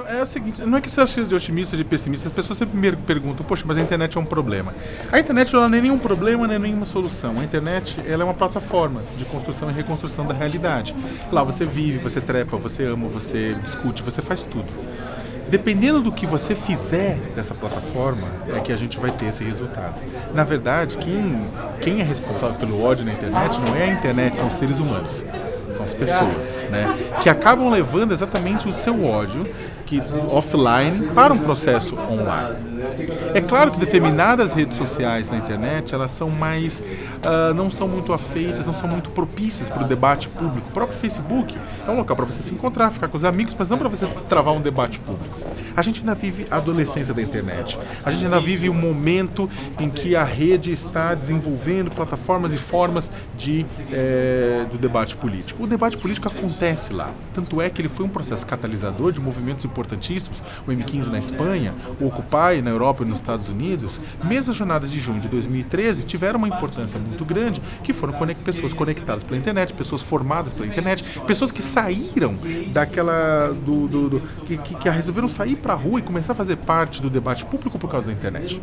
Então, é o seguinte, não é que você acha de otimista ou de pessimista, as pessoas sempre me perguntam, poxa, mas a internet é um problema. A internet não é nenhum problema, não é nenhuma solução. A internet ela é uma plataforma de construção e reconstrução da realidade. Lá você vive, você trepa, você ama, você discute, você faz tudo. Dependendo do que você fizer dessa plataforma, é que a gente vai ter esse resultado. Na verdade, quem, quem é responsável pelo ódio na internet não é a internet, são os seres humanos são as pessoas, né? Que acabam levando exatamente o seu ódio que offline para um processo online. É claro que determinadas redes sociais na internet elas são mais uh, não são muito afeitas, não são muito propícias para o debate público. O próprio Facebook é um local para você se encontrar, ficar com os amigos, mas não para você travar um debate público. A gente ainda vive a adolescência da internet. A gente ainda vive um momento em que a rede está desenvolvendo plataformas e formas de é, do debate político. O debate político acontece lá. Tanto é que ele foi um processo catalisador de movimentos importantíssimos, o M15 na Espanha, o Occupy na Europa e nos Estados Unidos, mesmo as jornadas de junho de 2013 tiveram uma importância muito grande, que foram conect pessoas conectadas pela internet, pessoas formadas pela internet, pessoas que saíram daquela do, do, do que, que, que, resolveram sair para a rua e começar a fazer parte do debate público por causa da internet.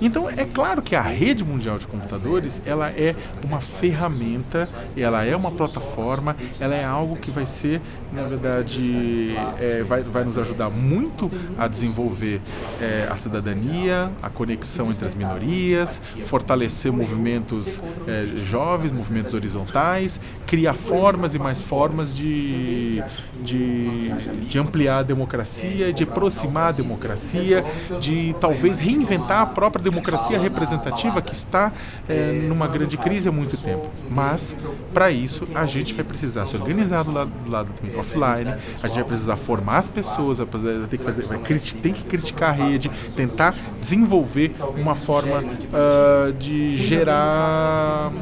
Então é claro que a rede mundial de computadores ela é uma ferramenta, ela é uma plataforma, ela é algo que vai ser na verdade é, vai, vai nos ajudar muito a desenvolver é, a cidadania, a conexão entre as minorias, fortalecer movimentos é, jovens, movimentos horizontais, criar formas e mais formas de, de, de ampliar a democracia, de aproximar a democracia, de talvez reinventar a própria democracia representativa que está é, numa grande crise há muito tempo. Mas, para isso, a gente vai precisar se organizar do lado, do lado offline, a gente vai precisar formar as pessoas, vai ter que, fazer, vai, tem que criticar a rede, tentar desenvolver uma forma uh, de gerar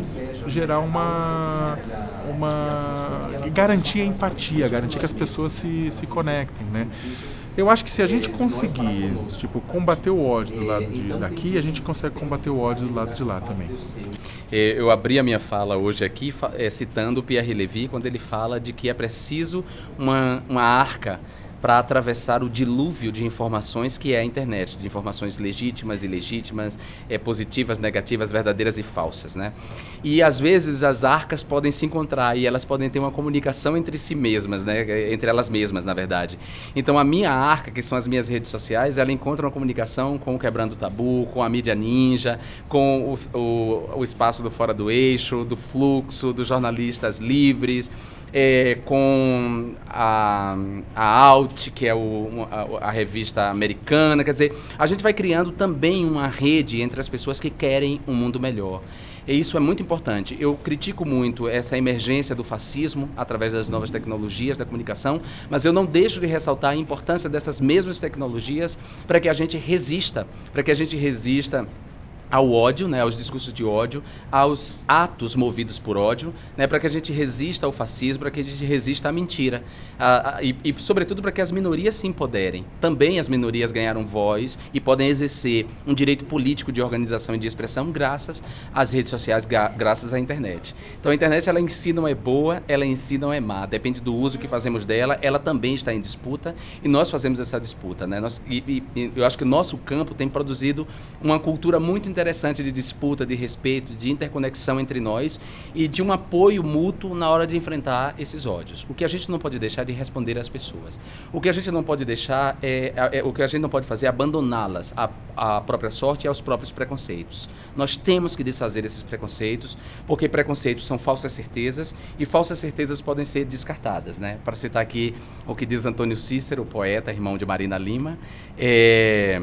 gerar uma uma garantir a empatia, garantir que as pessoas se, se conectem, né? Eu acho que se a gente conseguir, tipo, combater o ódio do lado de, daqui, a gente consegue combater o ódio do lado de lá também. É, eu abri a minha fala hoje aqui é, citando Pierre Levy quando ele fala de que é preciso uma, uma arca para atravessar o dilúvio de informações que é a internet, de informações legítimas, ilegítimas, é, positivas, negativas, verdadeiras e falsas, né? E às vezes as arcas podem se encontrar e elas podem ter uma comunicação entre si mesmas, né? Entre elas mesmas, na verdade. Então a minha arca, que são as minhas redes sociais, ela encontra uma comunicação com o Quebrando o Tabu, com a mídia ninja, com o, o, o espaço do Fora do Eixo, do Fluxo, dos jornalistas livres, é, com a, a Out, que é o, a, a, revista americana. Quer dizer, a gente vai criando também uma rede entre as pessoas que querem um mundo melhor. E isso é muito importante. Eu critico muito essa emergência do fascismo através das novas tecnologias da comunicação, mas eu não deixo de ressaltar a importância dessas mesmas tecnologias para que a gente resista, para que a gente resista ao ódio, né, aos discursos de ódio, aos atos movidos por ódio, né, para que a gente resista ao fascismo, para que a gente resista à mentira. A, a, e, e, sobretudo, para que as minorias se empoderem. Também as minorias ganharam voz e podem exercer um direito político de organização e de expressão graças às redes sociais, graças à internet. Então, a internet, ela em si não é boa, ela em si não é má. Depende do uso que fazemos dela, ela também está em disputa e nós fazemos essa disputa. Né? Nós, e, e eu acho que o nosso campo tem produzido uma cultura muito interessante interessante de disputa, de respeito, de interconexão entre nós e de um apoio mútuo na hora de enfrentar esses ódios. O que a gente não pode deixar de responder às pessoas. O que a gente não pode deixar é, é, é o que a gente não pode fazer é abandoná-las à, à própria sorte e aos próprios preconceitos. Nós temos que desfazer esses preconceitos, porque preconceitos são falsas certezas e falsas certezas podem ser descartadas, né? Para citar aqui o que diz Antônio Cícero, poeta, irmão de Marina Lima, é,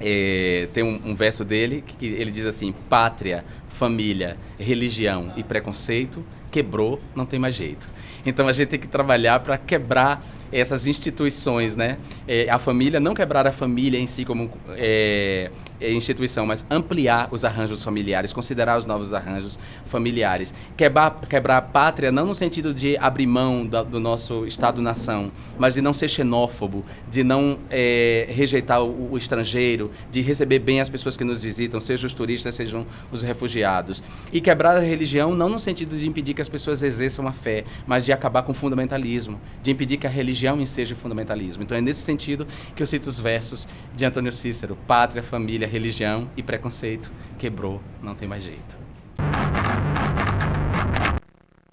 é, tem um, um, verso dele que ele diz assim: pátria, família, religião e preconceito quebrou, não tem mais jeito. Então a gente tem que trabalhar para quebrar essas instituições, né? É, a família, não quebrar a família em si como é, é, instituição, mas ampliar os arranjos familiares, considerar os novos arranjos familiares. Quebrar, quebrar a pátria não no sentido de abrir mão da, do nosso Estado-nação, mas de não ser xenófobo, de não é, rejeitar o, o, estrangeiro, de receber bem as pessoas que nos visitam, sejam os turistas, sejam os refugiados. E quebrar a religião não no sentido de impedir que as pessoas exerçam a fé, mas de acabar com o fundamentalismo, de impedir que a religião enseje fundamentalismo. Então é nesse sentido que eu cito os versos de Antônio Cícero: pátria, família, religião e preconceito quebrou, não tem mais jeito.